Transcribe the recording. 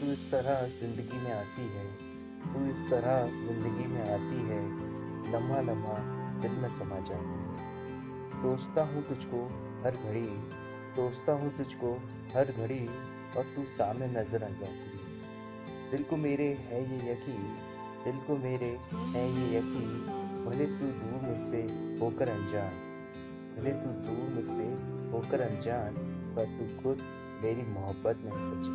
तू इस तरह ज़िंदगी में आती है, तू इस तरह ज़िंदगी में आती है, लम्हा लम्हा दिल में समा जाती है। सोचता हूँ तुझको हर घड़ी सोचता हूँ तुझको हर घड़ी, और तू सामने नज़र आ जाती है। दिल को मेरे है ये यकीन, दिल को मेरे है ये यकीन, भले तू दूर मुझसे होकर अनजान, भले तू दूर मुझसे होकर अनजान, पर तू खुद मेरी मोहब्बत में सच